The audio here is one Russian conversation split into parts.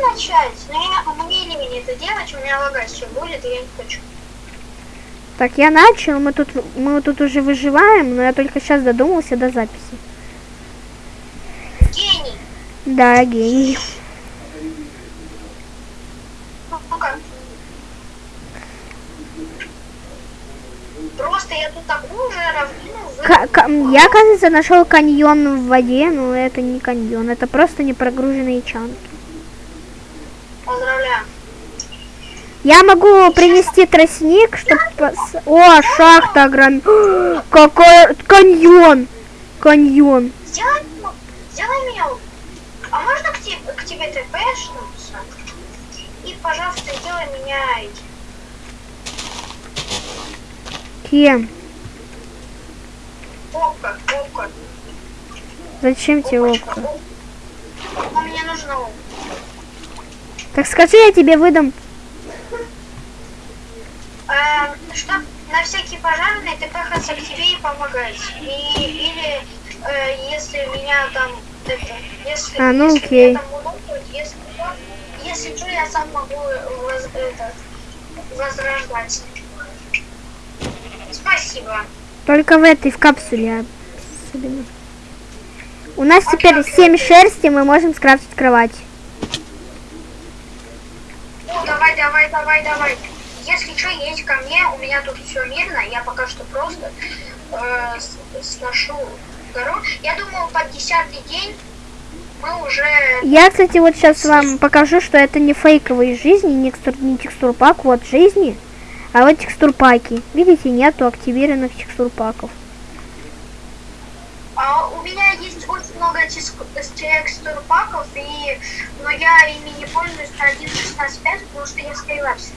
начать, но я, мне не это делать, у меня лагать все будет, и я не хочу. Так, я начал, мы тут, мы тут уже выживаем, но я только сейчас додумался до записи. Гений! Да, гений. Ну-ка. Просто я тут такую же равнину вы... К- к- я, кажется, нашел каньон в воде, но это не каньон, это просто непрогруженные чанки. Я могу принести тростник, чтобы... О, шахта огромная. Какой каньон! Каньон. Сделай, сделай меня... А можно к, тебе, к тебе тпшнуться? И, пожалуйста, сделай меня. Кем? Опка, опка. Зачем тебе опка? мне нужно опка. Так скажи, я тебе выдам. Эм, чтоб на всякий пожарный ты пахаться к тебе и помогать. И, или э, если меня там это, если, А, ну если окей. меня там унукнут, если, если что, я сам могу воз- это, возрождать. Спасибо. Только в этой, в капсуле. особенно. У нас Окей, теперь окей, 7 окей. шерсти, мы можем скрафтить кровать. Давай, давай, давай, давай. Если что, едь ко мне, у меня тут все мирно, я пока что просто э, сношу гору. Я думаю, под десятый день мы уже... Я, кстати, вот сейчас вам покажу, что это не фейковые жизни, не, текстур, не текстурпак, вот жизни, а вот текстурпаки. Видите, нету активированных текстурпаков. А у меня есть очень много текстур паков, и... но я ими не пользуюсь на 1.16.5, потому что я скайлапс.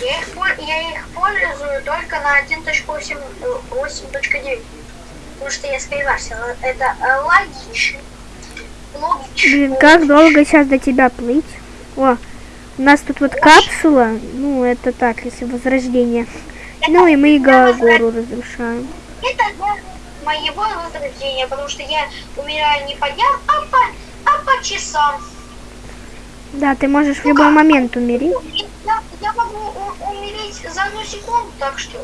Я их, я их пользую только на 1.8.9, потому что я скайлапсил. Это логично. Логично. Блин, как долго сейчас до тебя плыть? О, у нас тут вот капсула, ну это так, если возрождение. Ну и мы го- гору разрушаем. Это для моего возрождения, потому что я умираю не по дням, а по, а по часам. Да, ты можешь в любой момент умереть. Я, я могу умереть за одну секунду, так что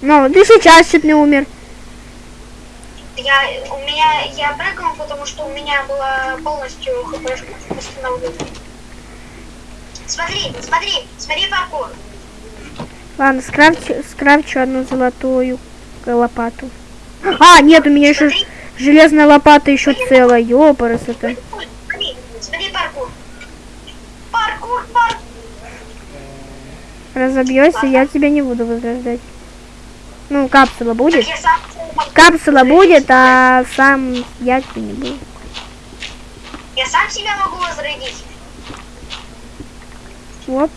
Ну, ты сейчас чуть не умер. я, у меня, я прыгнул, потому что у меня была полностью хп восстановлена. Смотри, смотри, смотри паркур. Ладно, скрафчу, скрафчу одну золотую лопату. А, нет, у меня еще железная лопата еще целая. Ёпарас это. Разобьешься, я тебя не буду возрождать. Ну, капсула будет. Капсула будет, а сам я тебя не буду. Я сам себя могу возродить. Оп.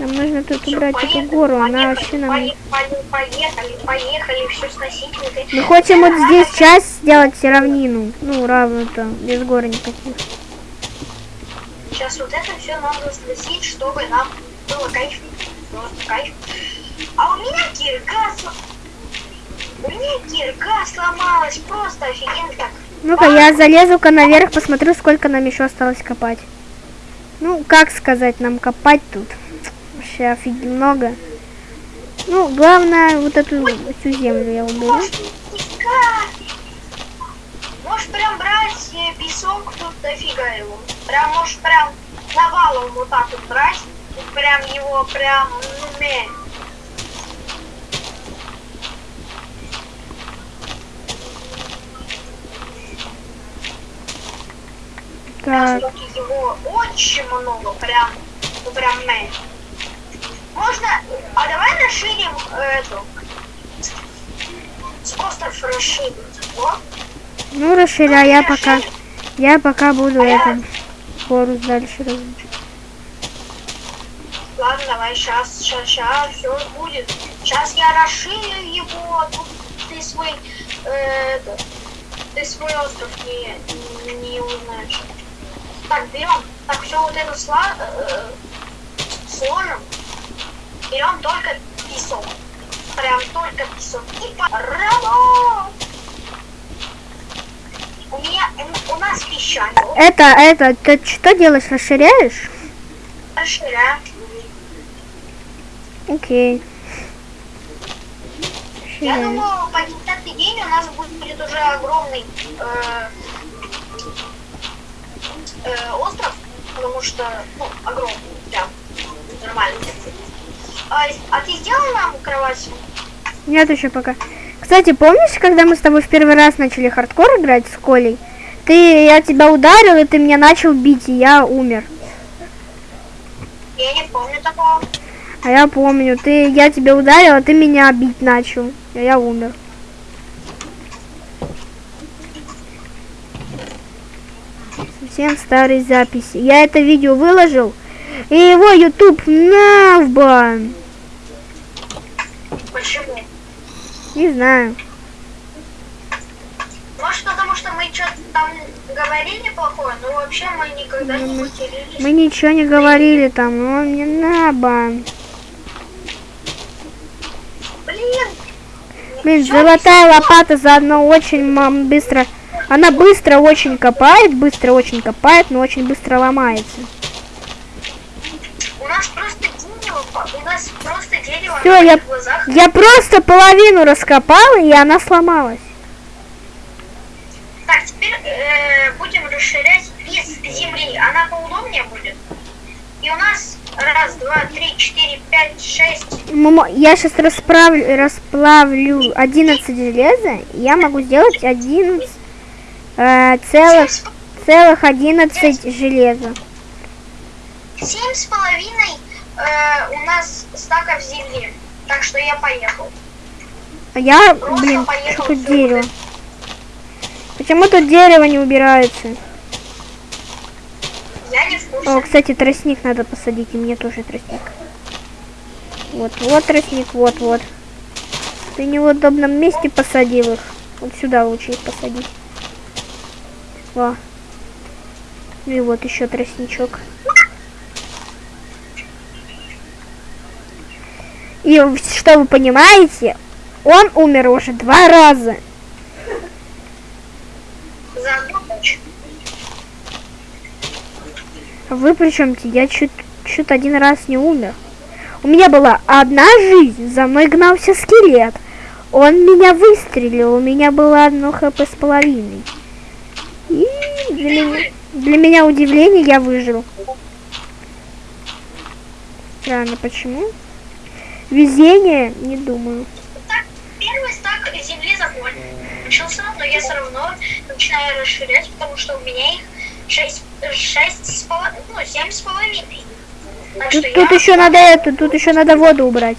Нам нужно тут Всё, убрать эту поехали, гору, она поехали, вообще нам... поехали, поехали, поехали, все сносить. вот. Мы хотим вот здесь часть сделать равнину. Ну, равную-то, без горы никаких. Сейчас вот это все надо сносить, чтобы нам было кайф. Просто кайф. А у меня кирка У меня кирка сломалась, просто офигенно так. Ну-ка, я залезу-ка наверх, посмотрю, сколько нам еще осталось копать. Ну, как сказать, нам копать тут? Вообще офигенно много. Ну, главное, вот эту всю землю я уберу. Может. Можешь прям брать песок, тут дофига его. Прям, можешь прям навалом вот так вот брать. Прям его прям, ну, Так, его очень много, прям, ну прям ме. Можно, а давай расширим эту, остров расширить. Вот. ну расширяй, я пока, я пока буду это, гору дальше разрушать. Ладно, давай, сейчас, сейчас, сейчас, все будет. Сейчас я расширю его, тут ты свой, э, это, ты свой остров не, не, не узнаешь. Так, берем, так, все вот это сла, э, сложим. Берем только песок. прям только песок. И по... У меня, у нас песчаник. Это, это, ты что делаешь, расширяешь? Расширяю. Окей. Я думаю, по десятый день у нас будет, будет уже огромный э, э, остров, потому что, ну, огромный, прям, нормально. А, а ты сделал нам кровать? Нет еще пока. Кстати, помнишь, когда мы с тобой в первый раз начали хардкор играть с Колей? Ты, я тебя ударил, и ты меня начал бить, и я умер. Я не помню такого. А я помню, ты, я тебя ударил, а ты меня бить начал, и я умер. Совсем старые записи. Я это видео выложил, и его YouTube на в бан. Почему? Не знаю. Может, потому что мы что-то там говорили плохое, но вообще мы никогда не матерились. Мы ничего не говорили там, но мне на бан. Блин! Блин, золотая лопата заодно очень мам, быстро. Она быстро очень копает, быстро очень копает, но очень быстро ломается. У нас просто дерево, у нас просто дерево Всё, я- глазах. Я просто половину раскопала, и она сломалась. Так, теперь э, будем расширять из земли. Она поудобнее будет. И у нас раз, два, три, четыре, пять, шесть. Мамо, Я сейчас расправлю, расплавлю 11 железа, и я могу сделать 11 э, целых, целых 11 железа. семь с половиной э, у нас стаков земли. Так что я поехал. А я, Просто блин, поехал тут дерево? Почему тут дерево не убирается? Я не в курсе. О, кстати, тростник надо посадить, и мне тоже тростник. Вот, вот тростник, вот, вот. Ты не в удобном месте посадил их. Вот сюда лучше их посадить. Во. Ну и вот еще тростничок. И что вы понимаете, он умер уже два раза. Вы при чем-то? Я чуть, чуть один раз не умер. У меня была одна жизнь, за мной гнался скелет. Он меня выстрелил, у меня было одно хп с половиной. И для меня, для меня удивление, я выжил. Странно, почему? Везение? Не думаю. Так, первый стак земли закончился, но я все равно начинаю расширять, потому что у меня их шесть, шесть с половиной, ну, семь с половиной. Так Тут, тут я еще надо это, тут еще надо воду убрать.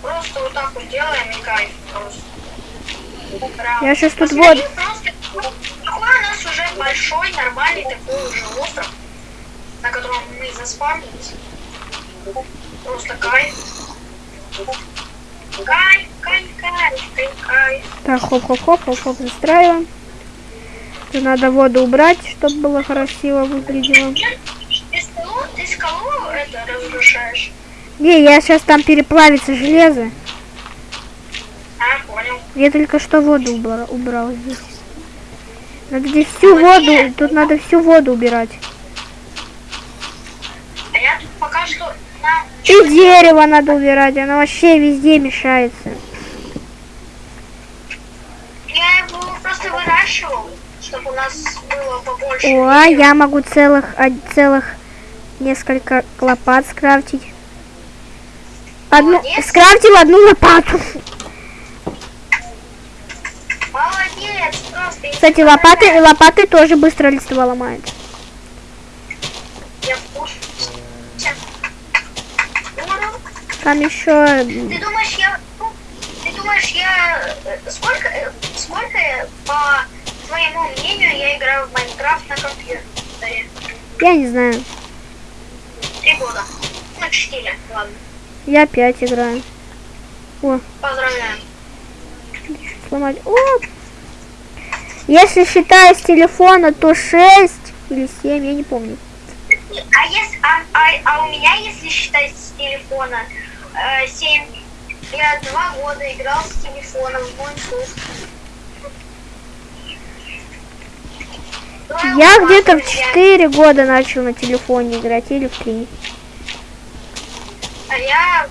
просто вот так вот делаем и кайф. Я щас тут Просто какой у нас уже большой, нормальный такой уже остров, на котором мы заспавнились. Просто кайф. Кайф, кайф, кайф, кайф, кайф. Так, хоп-хоп-хоп, хоп-хоп, застраиваем. Тут надо воду убрать, чтобы было красиво выглядело. Ты скалу, ты скалу это разрушаешь? Не, я сейчас там переплавится железо. Я только что воду убрал, убрал здесь. Надо здесь всю воду, тут надо всю воду убирать. А я тут пока что на... И дерево надо убирать, оно вообще везде мешается. Я его просто выращивал, чтобы у нас было побольше. О, а дерева. я могу целых, целых несколько лопат скрафтить. Одну, Молодец. скрафтил одну лопату. Молодец, просто. Кстати, лопаты, лопаты тоже быстро листва ломают. Там еще Ты думаешь, я... ну, Ты думаешь, я... э, Сколько... э, Сколько, э, по твоему мнению, я играю в Майнкрафт на компьютере? я не знаю. Три года. Ну, четыре, ладно. Я опять играю. О, Поздравляю. сломать. О! Если считая с телефона, то 6 или 7, я не помню. А, если, а, а, а у меня, если считать с телефона, э, 7, я два года играл с телефона в Майнкрафт. Я где-то в 4 года начал на телефоне играть, или в 3. А я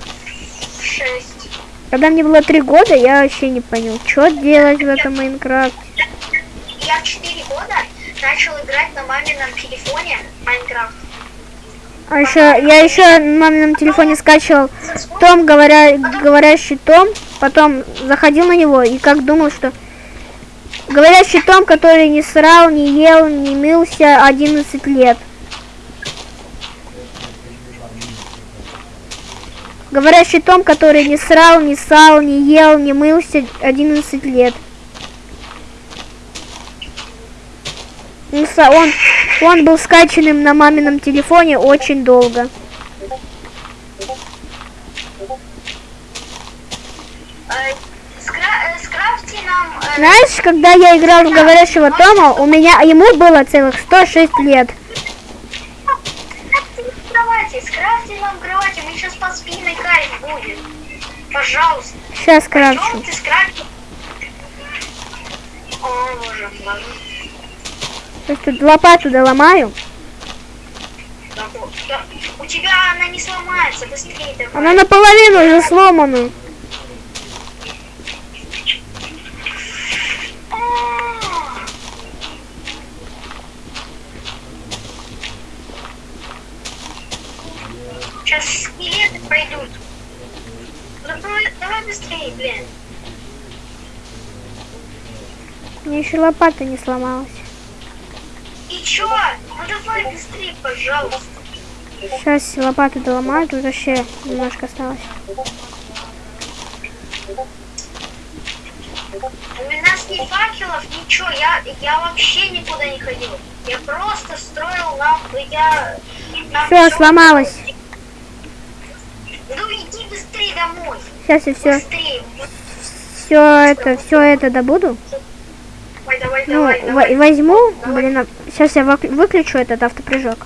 в 6. Когда мне было 3 года, я вообще не понял, что делать в этом Майнкрафте. Я в 4 года начал играть на мамином телефоне Майнкрафт. А еще я еще на мамином телефоне скачивал Том, говоря, говорящий Том, потом заходил на него и как думал, что говорящий Том, который не срал, не ел, не мылся 11 лет. Говорящий Том, который не срал, не сал, не ел, не мылся 11 лет. Он, са- он, он был скачанным на мамином телефоне очень долго. Знаешь, когда я играл в говорящего Тома, у меня ему было целых 106 лет. Пожалуйста. Сейчас крафчу. О, боже, ладно. То есть тут лопату доломаю. Да, вот, да. У тебя она не сломается, быстрее давай. Она наполовину уже сломана. Сейчас скелеты пройдут. Ну, Давай, давай быстрее, блин. Мне еще лопата не сломалась. Чё? Ну давай быстрее, пожалуйста. Сейчас лопату доломаю, тут вообще немножко осталось. У нас ни факелов, ничего. Я, я вообще никуда не ходил. Я просто строил нам, я... Все, всё- сломалось. Ну иди быстрее домой. Сейчас я все, Быстрее. все это, все это добуду. Давай, давай, Ну, давай, во- давай. возьму, блин, сейчас я вок- выключу этот автопрыжок.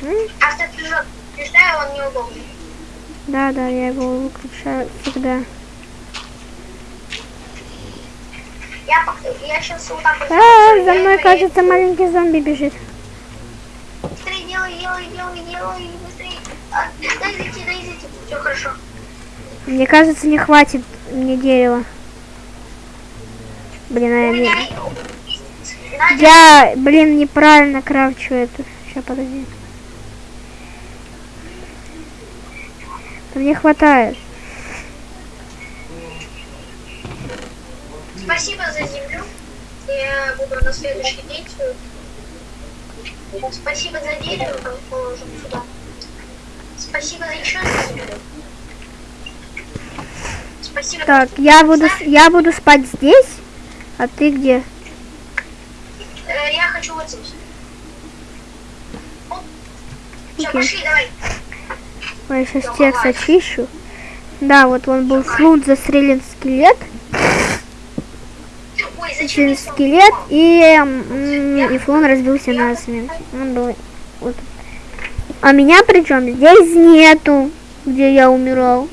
Мгм. Автопрыжок. Приезжаю, он неудобный. Да, да, я его выключаю всегда. Я, я сейчас вот так вот... А, сделаю, за я- мной, я- кажется, маленький зомби бежит. Быстрее делай, делай, делай, делай, быстрее. А, дай зайти, дай зайти. Все хорошо. Мне кажется, не хватит мне дерева. Блин, а я, не- я, блин, неправильно крафчу эту. Сейчас, подожди. Мне хватает. спасибо за землю. Я буду на следующий день. Спасибо за дерево, положим сюда. Спасибо за еще за землю. Спасибо. Так, я буду, я буду спать здесь, а ты где? Э, я хочу вот здесь. Все, пошли, давай. Ой, сейчас текст очищу. Да, вот он был слут застрелен скелет. Ой, Застрелен я скелет и, и флон разбился на смерть. Он был вот. А меня причем здесь нету, где я умирал.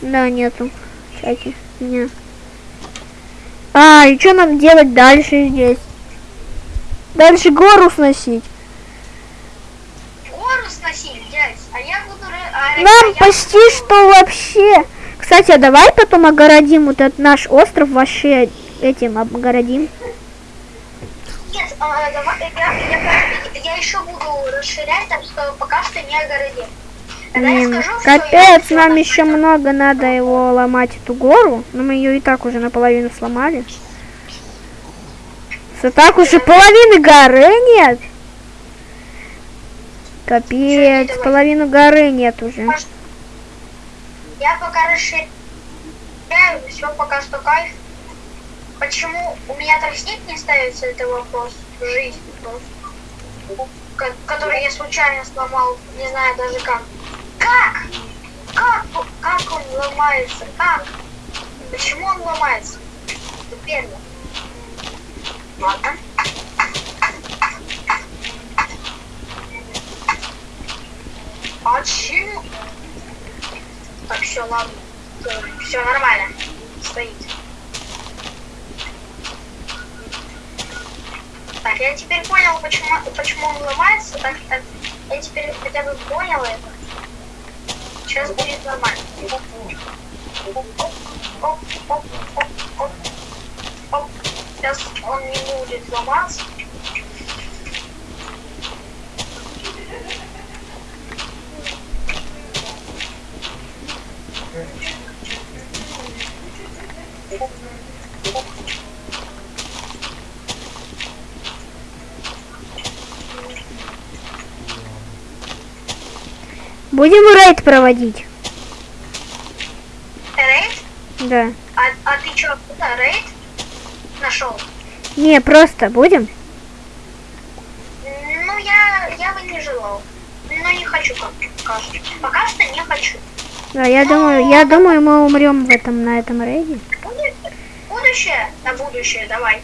Да, нету. чате. Нет. А, и что нам делать дальше здесь? Дальше гору сносить. Гору сносить, дядь. А я буду... а, а Нам я почти буду- что вообще. Кстати, а давай потом огородим вот этот наш остров вообще этим обгородим. Нет, а, давай, я, я, я еще буду расширять, так что пока что не огородим. Блин, капец, нам на- еще много надо его ломать эту гору. Но мы ее и так уже наполовину сломали. Все так уже половины горы нет. Капец, половину горы нет уже. Я пока расширяю, все пока что кайф. Почему у меня тростник не ставится, это вопрос жизни просто. Ко- Который я случайно сломал, не знаю даже как. Как? Как, как он ломается? Как? Почему он ломается? Теперь. Ладно. Почему? Так, все, ладно. Все нормально. Стоит. Так, я теперь понял, почему, почему он ломается. Так, так, я теперь хотя бы понял это. Сейчас будет нормально. Сейчас он не будет ломаться. Будем рейд проводить? Рейд? Да. А, а ты что, куда рейд нашел? Не, просто будем? Ну, я, я бы не желал. Но не хочу, как кажется. Пока что не хочу. Да, я думаю, я думаю, мы умрем в этом, на этом рейде. Будущее? На будущее, давай.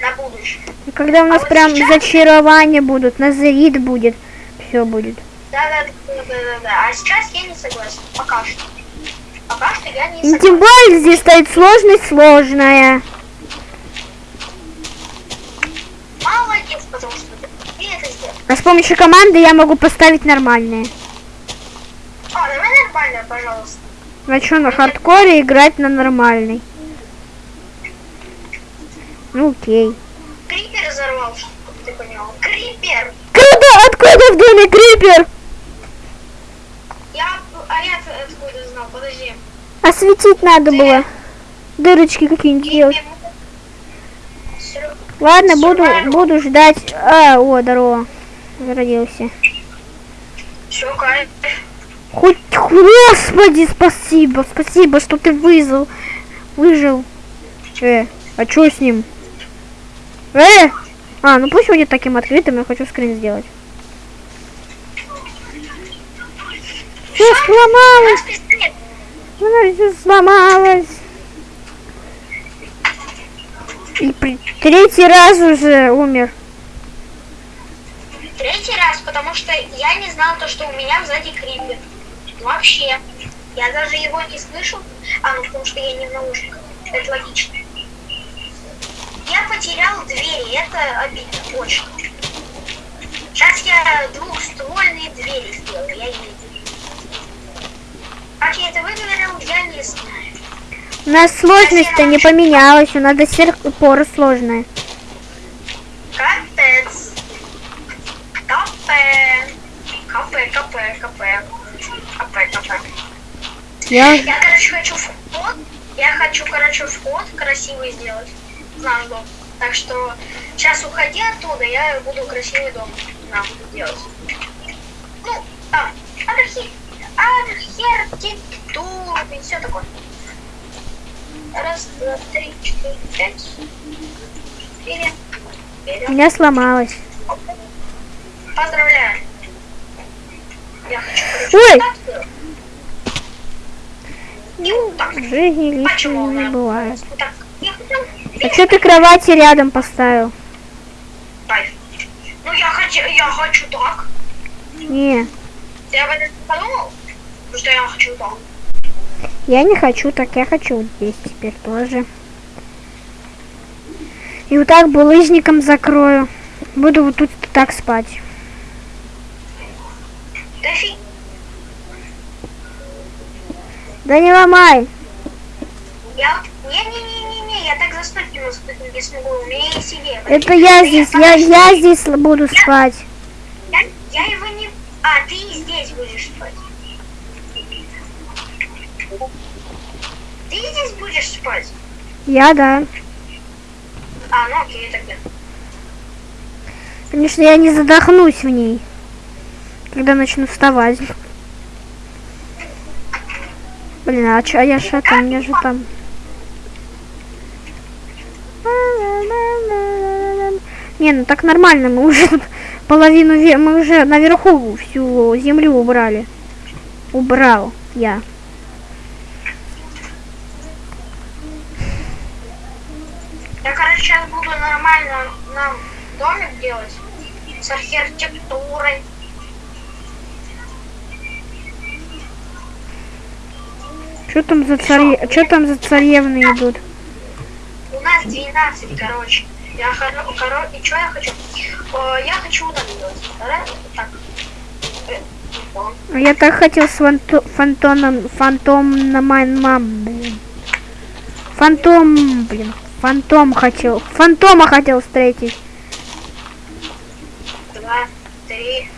На будущее. И когда у нас вот прям сейчас- зачарования будут, назрит будет, все будет. Да, да, да, да, да, да. А сейчас я не согласен. Пока что. Пока что я не согласен. тем более здесь стоит сложность сложная. Молодец, потому что ты это сделал. А с помощью команды я могу поставить нормальные. А, давай нормально, пожалуйста. А что, на хардкоре играть на нормальный? Ну окей. Крипер взорвал, чтобы ты понял. Крипер! Круто! Откуда в доме крипер? А я откуда знал? Подожди. Осветить надо было. Дырочки какие-нибудь делать. Серё- Ладно, буду, буду ждать. А, о, здорово. Зародился. Всё, кайф. Хоть, господи, спасибо, спасибо, что ты выжил, выжил. Э, а что с ним? Э! А, ну пусть будет таким открытым, я хочу скрин сделать. Все сломалось, пистолет. все сломалось. И при- третий раз уже умер. Третий раз, потому что я не знал то, что у меня сзади крипер. Вообще. Я даже его не слышал. А, ну потому что я не в наушниках. Это логично. Я потерял двери, это обидно, очень. Сейчас я двухствольные двери сделаю, я не Как я это выговорил, я не знаю. У нас сложность-то не поменялась, у нас до сих пор сложная. Капец. Капе. Капе, капе, капе. Капе, капе. Я... Я, короче, хочу вход. Я хочу, короче, вход красивый сделать наш дом. Так что сейчас уходи оттуда, я буду красивый дом нам делать. Ну, там, архи... архитектуру и все такое. Раз, два, три, четыре, пять. У Вперед. меня сломалась. Поздравляю. Я хочу, Ой! вот так. В жизни лишнего не бывает. Так. А что ты кровати рядом поставил? Ну я хочу, я хочу так. Не, Ты об этом подумал? Потому что я хочу так. я не хочу так, я хочу здесь теперь тоже. И вот так булыжником закрою. Буду вот тут так спать. Да фиг. Да не ломай. Я... Не-не-не-не-не, я так заснуть не, не смогу. У меня есть идея. Это я здесь, я, я здесь буду спать. Я, я его не... А, ты здесь будешь спать. Ты здесь будешь спать? Я, да. А, ну окей, тогда. Конечно, я не задохнусь в ней, когда начну вставать. Блин, а чё, а я что там, мне же там... Не, ну так нормально, мы уже половину, мы уже наверху всю землю убрали. Убрал я. Я, короче, сейчас буду нормально нам домик делать с архитектурой. Что там за царе... Что там за царевны идут? У нас 12, короче. Я хоро... коро- И что я хочу? О, я хочу так делать. Так. Э. А Я так хотел с фанто... фантоном... Фантом на мам, блин. Фантом, блин. Фантом хотел. Фантома хотел встретить. два, три.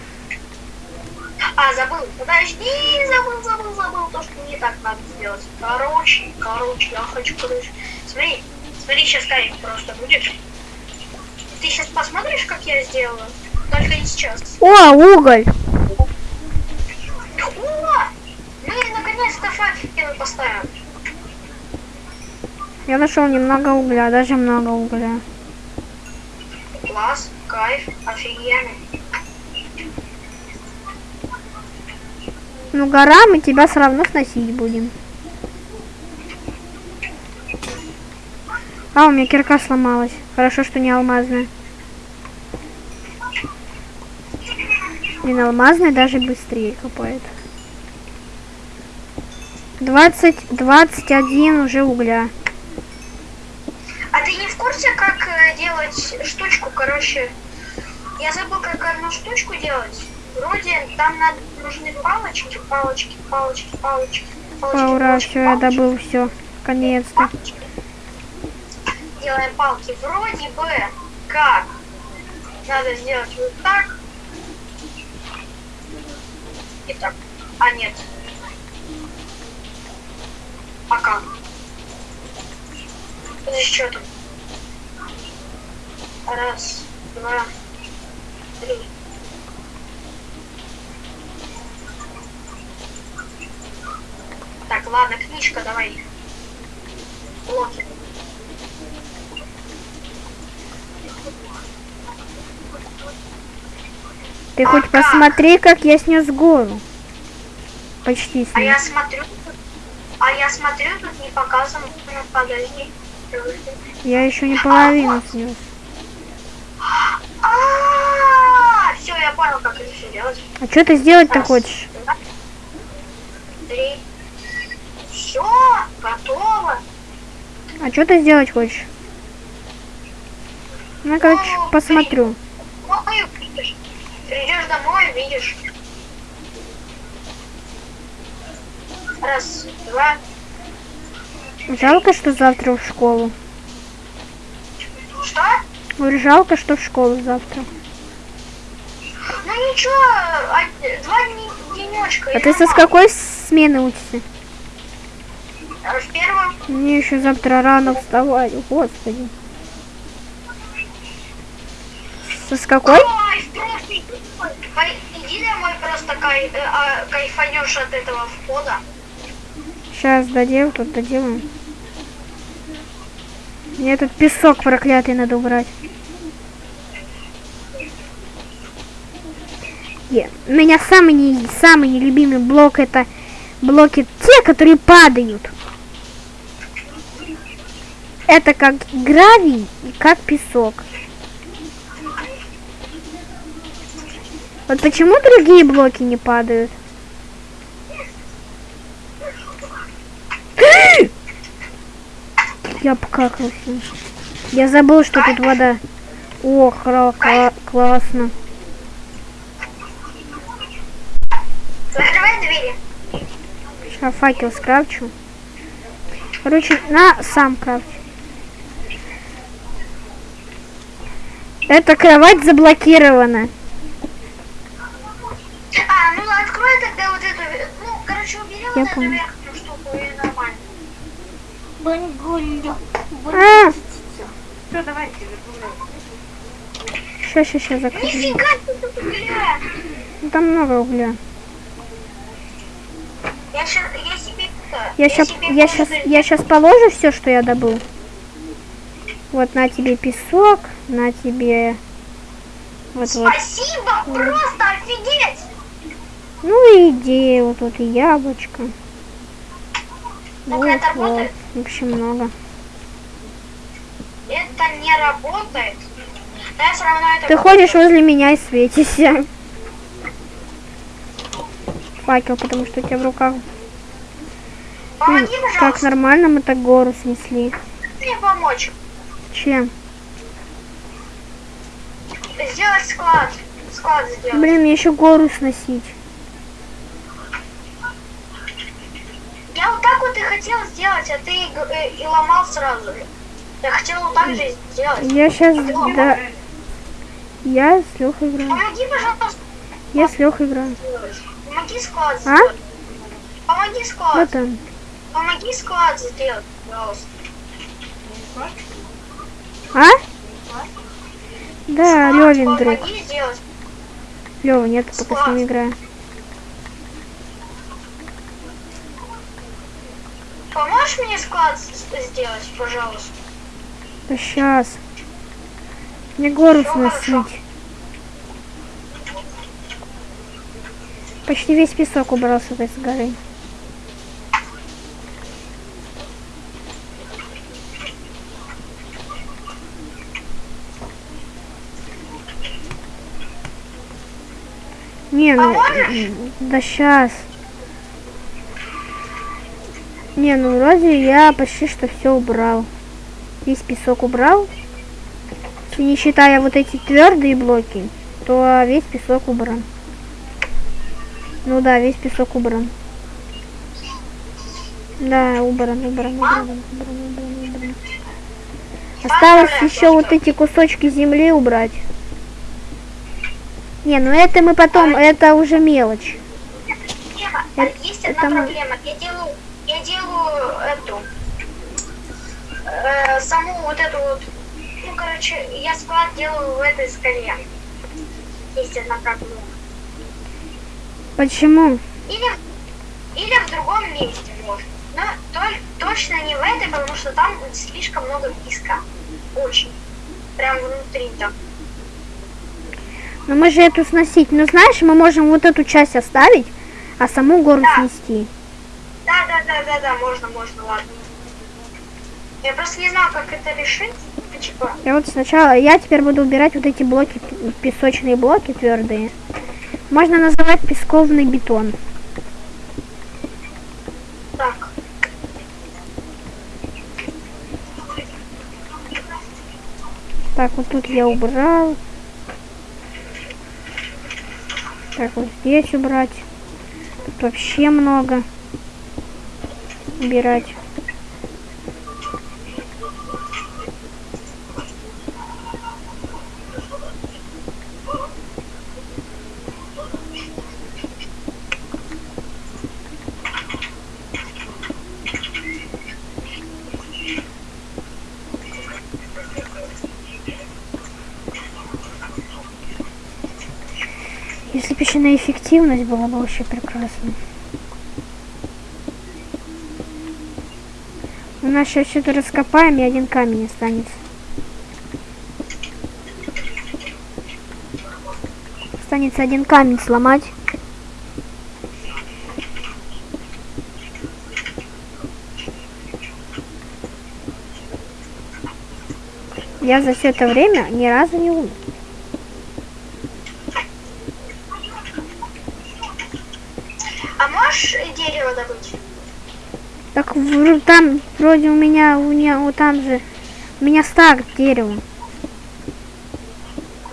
А, забыл. Подожди, забыл, забыл, забыл. То, что не так надо сделать. Короче, короче, я хочу, короче. Смотри, смотри, сейчас кайф просто будет. Ты сейчас посмотришь, как я сделаю? Только не сейчас. О, уголь. О! Мы наконец-то факел поставим. Я нашел немного угля, даже много угля. Класс, кайф, офигенно. Ну, гора, мы тебя все равно сносить будем. А, у меня кирка сломалась. Хорошо, что не алмазная. Блин, алмазная даже быстрее копает. 20, 21 уже угля. А ты не в курсе, как э, делать штучку, короче? Я забыл, как одну штучку делать. Вроде там надо, нужны палочки, палочки, палочки, палочки. палочки, ура, палочки, все, я палочки, добыл все. Палочки. Делаем палки. Вроде бы как надо сделать вот так. И так. А нет. А как? За счетом. Раз, два, три. Так, ладно, книжка, давай. Блоки. Ты хоть А как? посмотри, как я снес гору. Почти А я снес. смотрю, а я смотрю, тут не показано. Подожди. Я еще не половину снес. А, все, я понял, как это все делать. А что ты сделать-то хочешь? два, Три. Все, готово. А что ты сделать хочешь? Ну, короче, посмотрю. Придешь домой, видишь. Раз, два. Жалко, что завтра в школу. Что? Говорю, жалко, что в школу завтра. Ну ничего, а, два дни, денечка. А ты со с какой смены учишься? В первом Мне еще завтра рано вставать, господи. Со с какой? Ой, иди домой, просто кай, э, а, кайфанешь от этого входа. Сейчас доделаю, тут доделаем. Мне тут песок проклятый надо убрать. Е, У меня самый, не, самый нелюбимый блок это блоки те, которые падают. Это как гравий и как песок. Вот почему другие блоки не падают? Я покакался. Я забыл, что тут вода. О, хра, кла- классно. Закрывай двери. Сейчас факел скрафчу. Короче, на сам крафч. Эта кровать заблокирована. А, ну открой тогда вот эту, ну, короче, убери Я вот эту понял. нормально. А, Все, давайте, сейчас, сейчас, сейчас закрою. Нифига ты тут угля. Ну, Там много угля. Я щас, я себе это, Я сейчас, я сейчас, я сейчас положу все, что я добыл. Вот на тебе песок, на тебе вот вот. Спасибо, просто офигеть. Ну и идея, вот тут и яблочко. Так Вот, это вот. работает? В общем, много. Это не работает. Я все равно это Ты ходишь возле меня и светишься. Факел, потому что у тебя в руках. Помоги, как пожалуйста. нормально мы так гору снесли. Мне помочь. Чем? Сделать склад. Склад сделать. Блин, мне еще гору сносить. Я вот так вот и хотел сделать, а ты г- э, и ломал сразу же. Я хотел вот так же сделать. Я сейчас, да... Я с Лехой играю. Помоги, пожалуйста. Я с Лехой играю. Помоги склад А? сделать. Помоги склад. Вот он. Помоги склад сделать, пожалуйста. А? Да, Левин друг. Лева, нет, пока с ним играю. Поможешь мне склад сделать, пожалуйста? Да сейчас. Мне гору сносить. Почти весь песок убрал с этой с горы. Не, ну, Поможешь? да сейчас. Не, ну вроде я почти что все убрал. Весь песок убрал. Если не считая вот эти твердые блоки, то весь песок убран. Ну да, весь песок убран. Да, убран, убран, убран, убран, убран, убран. Осталось еще вот эти кусочки земли убрать. Не, ну это мы потом, это уже мелочь. А Это- есть это одна мы- проблема. Я делаю, делаю эту, э, саму вот эту вот, ну, короче, я склад делаю в этой скале. Есть одна проблема. Почему? Или, или в другом месте может. Но толь- точно не в этой, потому что там слишком много песка. Очень. Прям внутри там. Ну мы же эту сносить. Ну знаешь, мы можем вот эту часть оставить, а саму гору Да. снести. Да, да, да, можно, можно, ладно. Я просто не знал, как это решить. Типа, Я вот сначала, я теперь буду убирать вот эти блоки, песочные блоки твердые. Можно называть песковный бетон. так. Так, вот тут я убрал. Так, вот здесь убрать. Тут вообще много. Убирать. Если бы еще на эффективность было бы вообще прекрасно. У нас сейчас что-то раскопаем, и один камень останется. Останется один камень сломать. Я за все это время ни разу не умер. А можешь э, дерево добыть? Так вр- там вроде у меня, у меня вот там же, у меня стак дерева.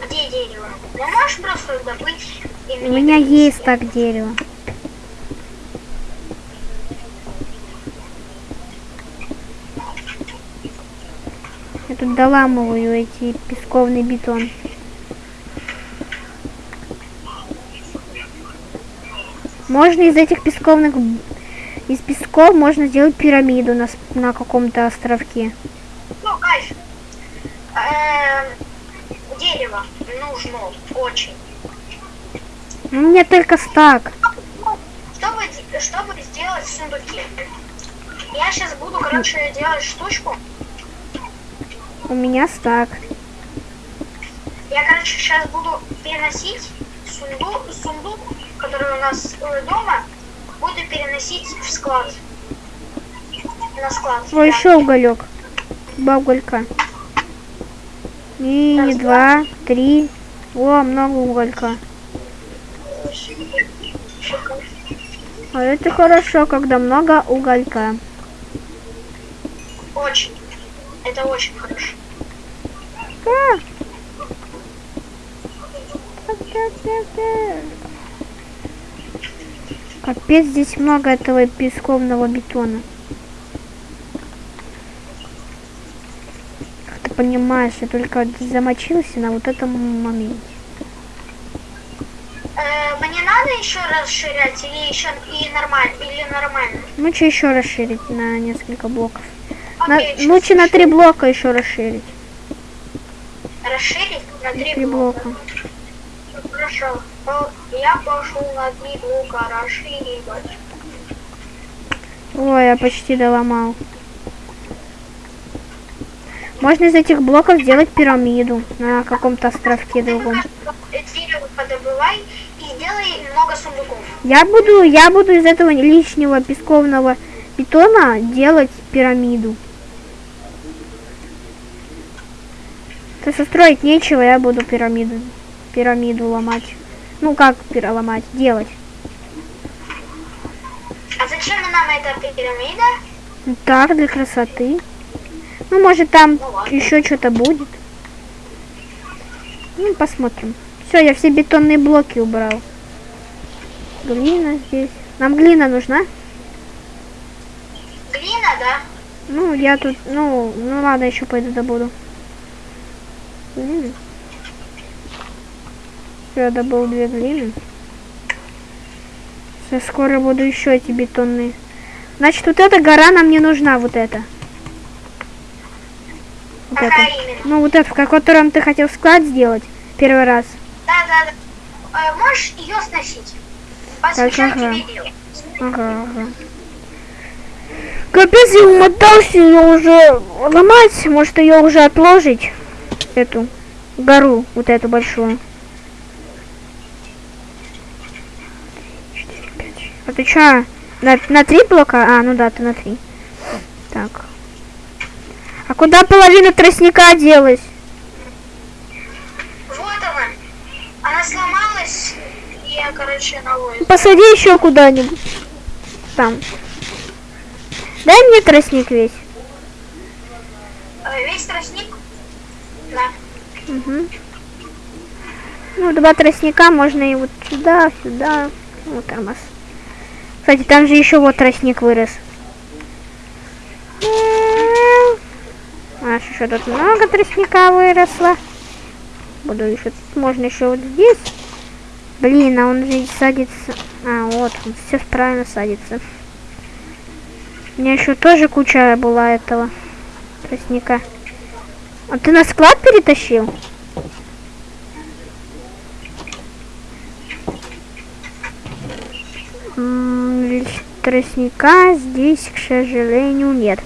Где дерево? Ну можешь просто добыть У меня принести? есть стак дерева. Я тут доламываю эти песковный бетон. Можно из этих песковных из песков можно сделать пирамиду на, на каком-то островке. Ну, кайф. Эм, дерево нужно очень. Ну, У меня только стак. Чтобы, чтобы сделать сундуки. Я сейчас буду, короче, делать штучку. У меня стак. Я, короче, сейчас буду переносить сундук, сундук, который у нас э, дома, буду переносить в склад. На склад. О, еще уголек. Два уголька. И Раз, два, три. О, много уголька. А это хорошо, когда много уголька. Очень. Это очень хорошо. А! Капец, здесь много этого песковного бетона. Как ты понимаешь, я только замочился на вот этом моменте. Э, мне надо еще расширять или еще и нормально или нормально? Ну что еще расширить на несколько блоков? На- Окей, щас лучше на три блока еще расширить. Расширить на три, Три блока. блока. Хорошо. Я пошел на три блока расширивать. Ой, я почти доломал. Можно из этих блоков сделать пирамиду на каком-то островке другом. Дерево подобывай и сделай много сундуков. Я буду, я буду из этого лишнего песковного бетона делать пирамиду. То состроить нечего, я буду пирамиду, пирамиду ломать. Ну как переломать, делать. А зачем нам эта пирамида? Так, для красоты. Ну, может там Ну ладно. еще что-то будет. Ну, посмотрим. Все, я все бетонные блоки убрал. Глина здесь. Нам глина нужна? Глина, да? Ну, я тут, ну, ну ладно, еще пойду добуду. Глины. Я добыл две глины. Сейчас скоро буду еще эти бетонные. Значит, вот эта гора нам не нужна, вот эта. Вот Какая эта. именно? Ну, вот эта, в котором ты хотел склад сделать первый раз. Да, да, да. Э, можешь ее сносить? Посвящаю ага. тебе дело. Ага, ага. Капец, я умотался ее уже ломать. Может ее уже отложить. Эту гору, вот эту большую. Четыре, пять, шесть. А ты чё? На, на три блока? А, ну да, ты на три. Так. А куда половина тростника делась? Вот она. Она сломалась. И я, короче, новую. Посади еще куда-нибудь. Там. Дай мне тростник весь. Э, Весь тростник? Да. Мгм. Ну, два тростника можно и вот сюда, сюда. Вот тормоз. Кстати, там же еще вот тростник вырос. Аж еще тут много тростника выросло. Буду еще, тут можно еще вот здесь. Блин, а он же садится. А, вот, он все правильно садится. У меня еще тоже куча была этого тростника. А ты на склад перетащил? М, лишь Тростника здесь, к сожалению, нет.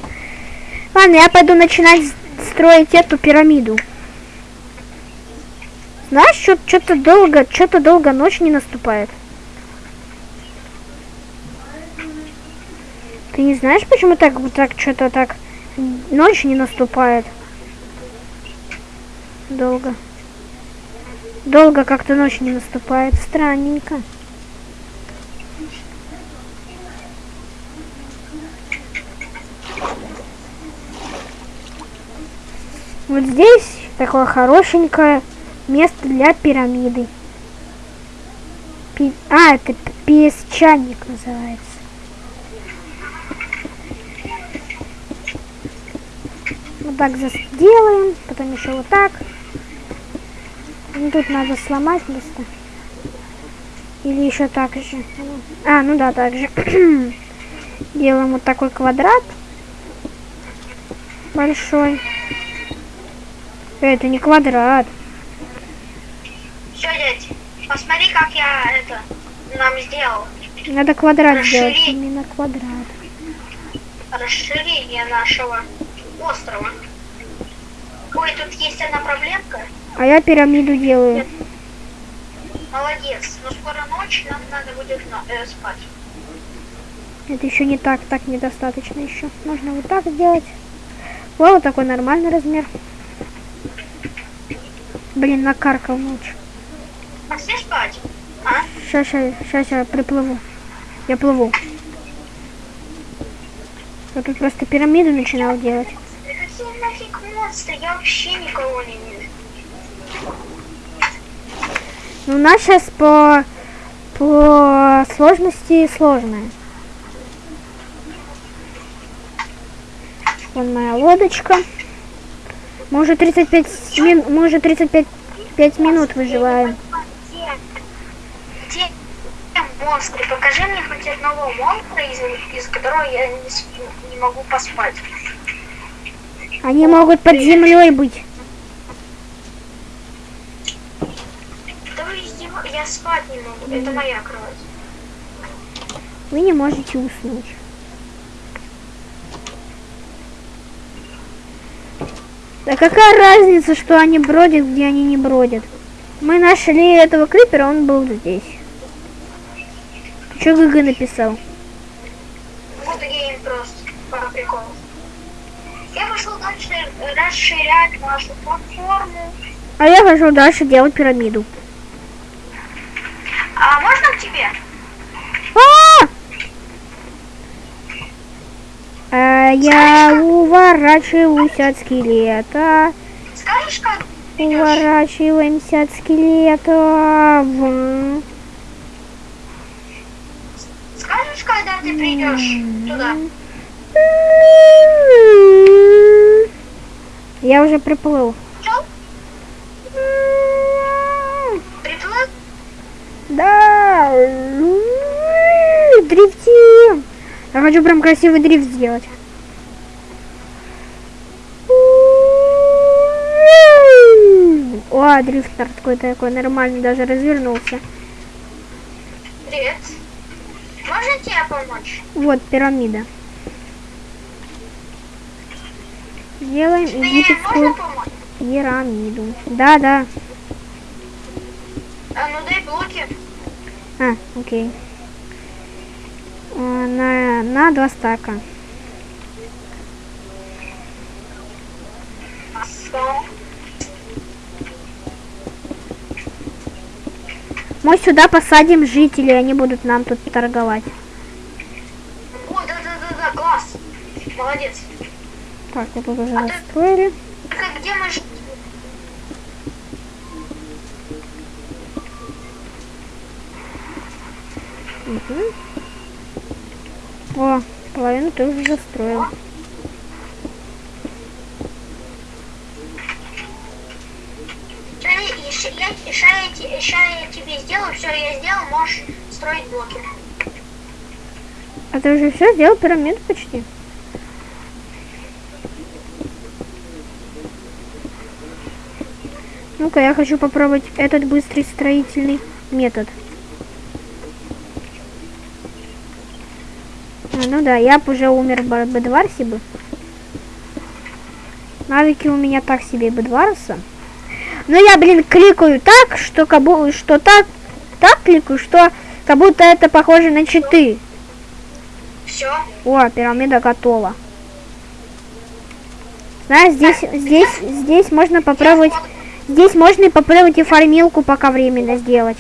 Ладно, я пойду начинать строить эту пирамиду. Знаешь, что-то долго, что-то долго ночь не наступает. Ты не знаешь, почему так так что-то так ночь не наступает? Долго. Долго как-то ночь не наступает. Странненько. Вот здесь такое хорошенькое место для пирамиды. Пи- А, это песчаник называется. Вот так сделаем, потом еще вот так. Ну, тут надо сломать место. Или еще так же. А, ну да, так же. Делаем вот такой квадрат. Большой. Это не квадрат. Все, дядь, посмотри, как я это нам сделал. Надо квадрат сделать. Расширить. Именно квадрат. Расширение нашего острова. Ой, тут есть одна проблемка. А я пирамиду делаю. Молодец. Но скоро ночь, нам надо будет на- э, спать. Это еще не так, так недостаточно еще. Можно вот так сделать. Вот такой нормальный размер. Блин, накаркал ночь. Пошли спать. А? Сейчас, сейчас, сейчас я приплыву. Я плыву. Я тут просто пирамиду начинал делать. Да какие нафиг монстры? Я вообще никого не вижу. Ну, у нас сейчас по, по сложности сложная. Вон моя лодочка. Мы уже 35 мин, мы уже 35 5 минут выживаем. Монстры? Покажи мне хоть одного монстра, из, из которого я не, не могу поспать. Они могут под землей быть. Да вы Я спать не могу. Это моя кровать. Вы не можете уснуть. Да какая разница, что они бродят, где они не бродят? Мы нашли этого крипера, он был здесь. Что GG написал? Good game просто. По приколу. Я пошел дальше расширять нашу платформу. А я хочу дальше делать пирамиду. А можно к тебе? А! А я уворачиваюсь от скелета. Уворачиваемся от скелета. Скажешь, когда ты придешь туда? Я уже приплыл. Приплыл? Да. Дрифтим. Я хочу прям красивый дрифт сделать. О, дрифтер какой-то такой нормальный, даже развернулся. Привет. Можно тебе помочь? Вот пирамида. Можно египетскую пирамиду. Да, да. А, ну дай блоки. А, окей. А, На, на два стака. Хорошо. Мы сюда посадим жителей, они будут нам тут торговать. О, да-да-да-да, класс. Молодец. Так, вот тут уже настроили. Так а где мы Мгм. О, половину ты уже застроил. Ща- ща- я- ща я тебе сделаю, все, я сделал, можешь строить блоки. А ты уже все сделал пирамиду почти? Ну-ка, я хочу попробовать этот быстрый строительный метод. А, ну да, я б уже умер в Бедварсе бы. Навыки у меня так себе Бедварса. Но я, блин, кликаю так, что как бу- что так, так кликаю, что как будто это похоже на читы. Все. О, пирамида готова. Знаешь, здесь, здесь, здесь можно попробовать, здесь можно и попробовать и фармилку пока временно сделать.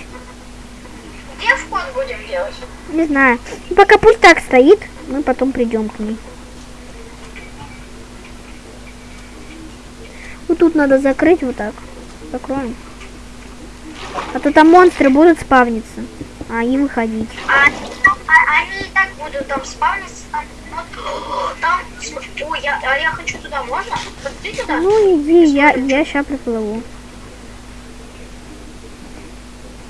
Где вход будем делать? Не знаю. Пока пусть так стоит, мы потом придем к ней. Вот тут надо закрыть вот так. Закроем. А то там монстры будут спавниться, а и выходить. А, а- они и так будут там спавниться, там, вот, там, ой, я, а я хочу туда, можно? Вот ты туда? Ну иди, я, я сейчас приплыву.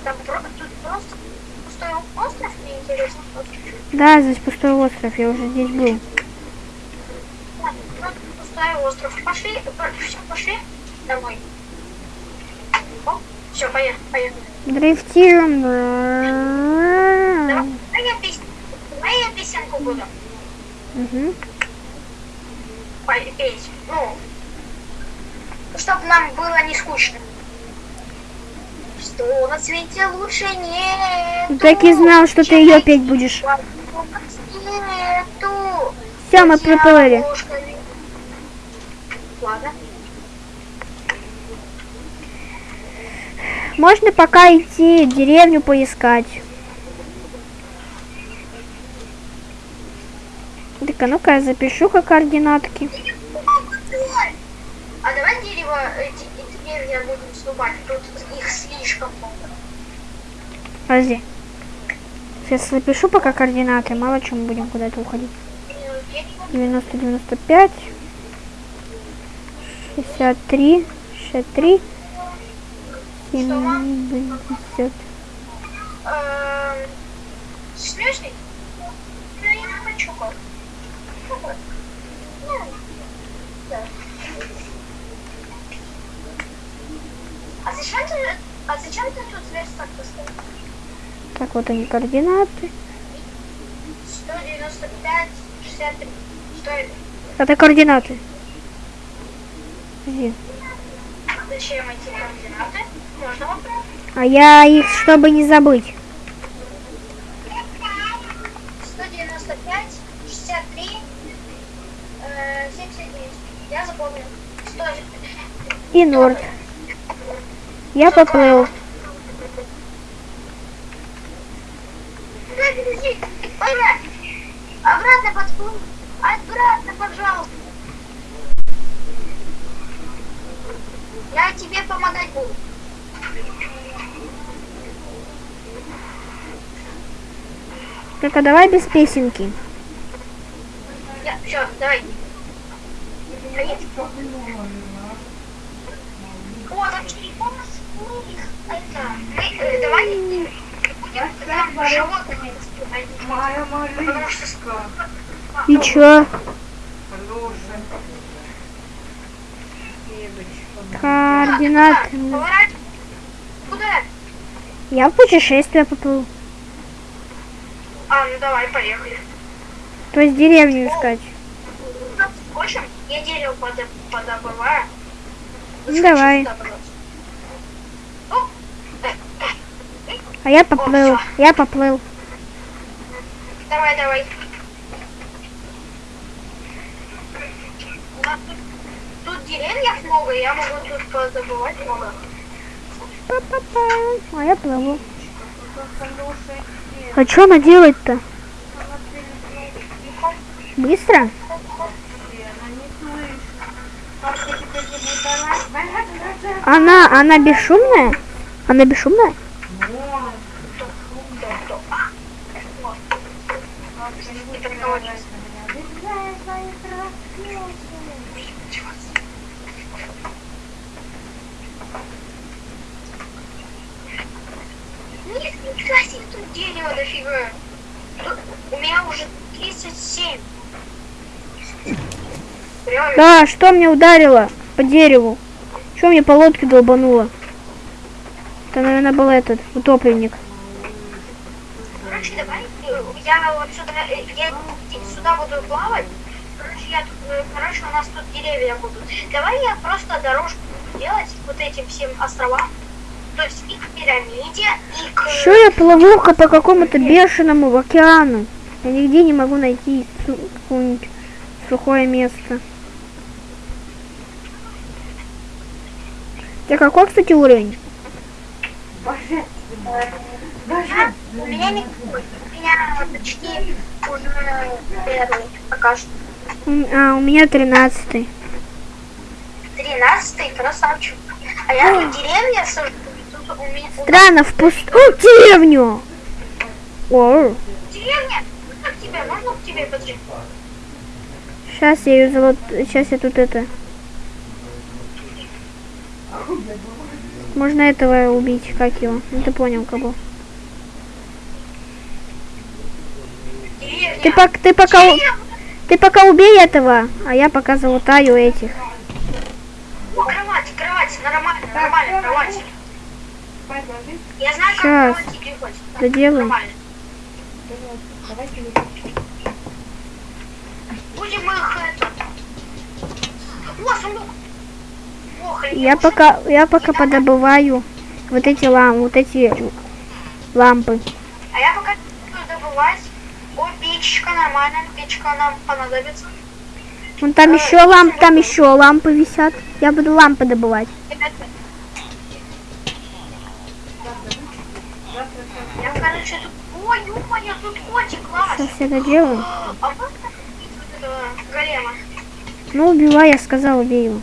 Там тут просто пустой остров, мне интересно. Вот. Да, здесь пустой остров, я уже здесь был. Ну, пустой остров. Пошли, все, пошли домой. Все, поехали, поехали. Дрифтируем. Давай, я пес- давай я песенку буду пой- петь. Ну, чтобы нам было не скучно. Что на свете лучше нет. Так и знал, что ты ее петь будешь. Нету. Все, мы приплыли. Ладно. Можно пока идти деревню поискать. Так, а ну-ка я запишу-ка координатки. А давай дерево, эти, эти деревья будем срубать. Тут их слишком много. Подожди. Сейчас запишу пока координаты, мало чем будем куда-то уходить. Э, дерево 90, 95, 63, 63, 70. Эм, Смешный? Ну, я не хочу да. А зачем ты, а зачем ты тут верстак поставил? Так, вот они координаты. 195, 63. Что это? Это координаты. Подожди. Зачем эти координаты? А я их, чтобы не забыть. 195, 63, э, 79. Я запомнил. 100. И Норд. Я поплыл. Обратно подплыл. Обратно, пожалуйста. Я тебе помогать буду. Только давай без песенки. Я, все, давай. О, там телефон всплыл. Это, мы, давай будем животными. Моя малышка. И чё? Координаты. Куда? Я в путешествие поплыл. А, ну давай, поехали. То есть деревню искать. В общем, я дерево подо- подобываю. Ну, давай. Ну, А я поплыл. Я поплыл. Давай, давай. Тут, тут деревьев много, я могу тут подобывать много. А я плыву. А что она делает-то? Быстро? она? Она, бесшумная? Она бесшумная? Нет, нифига себе, тут дерево дофига. У меня уже 37. Реально. Да, что мне ударило по дереву? Что мне по лодке долбануло? Это, наверное, был этот утопленник. Короче, давай, э, я вот сюда, э, я сюда буду плавать. Короче, я тут, э, короче, у нас тут деревья будут. Давай я просто дорожку буду делать вот этим всем островам. Что я плыву по какому-то бешеному океану? Я нигде не могу найти какое-нибудь сухое место. Тебя какой, кстати, уровень? А, у меня не... У меня почти уже первый пока что. А, у меня тринадцатый. Тринадцатый, красавчик. А я тут деревья сажу. Странно, в пуст... О, деревню! О, Деревня? Как тебе? Можно к тебе подойти? сейчас я ее золот... Сейчас я тут это... Можно этого убить, как его? Ну ты понял, кого? Деревня. Ты, пок... ты пока... у- Деревня. Ты пока убей этого, а я пока залутаю этих. О, кровать, кровать, нормально, нормально, кровать. Делать. Доделаем. Будем их. О, сундук. Я пока, я пока подобываю вот эти лам, вот эти лампы. А я пока буду добывать. О, печка нормально, печка нам понадобится. Вон там еще ламп, там еще лампы висят. Я буду лампы добывать. короче, тут... Сейчас я доделаю. А вот этого? Ну, убивай, я сказал, убей его.